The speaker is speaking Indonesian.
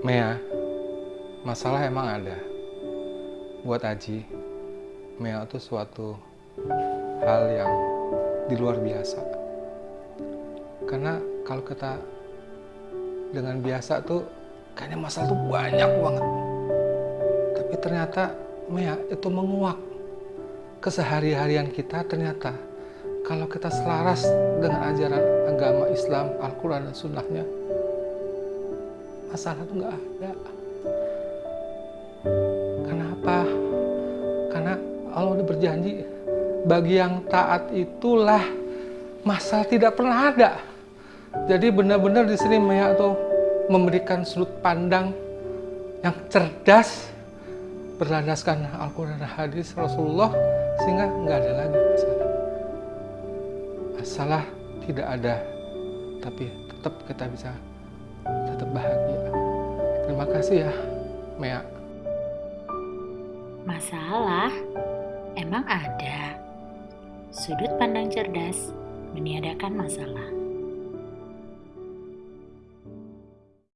Mea, masalah emang ada. Buat Aji, Mea itu suatu hal yang di luar biasa. Karena kalau kita dengan biasa tuh kayaknya masalah tuh banyak banget. Tapi ternyata Mea itu menguak kesehari-harian kita ternyata kalau kita selaras dengan ajaran agama Islam, Al-Quran dan Sunnahnya, masalah itu nggak ada. Kenapa? Karena Allah udah berjanji, bagi yang taat itulah masalah tidak pernah ada. Jadi benar-benar di sini Maya tuh memberikan sudut pandang yang cerdas berlandaskan Al-Quran dan Hadis Rasulullah sehingga nggak ada lagi masalah. Masalah tidak ada, tapi tetap kita bisa tetap bahagia. Terima kasih ya, Mea. Masalah emang ada. Sudut pandang cerdas meniadakan masalah.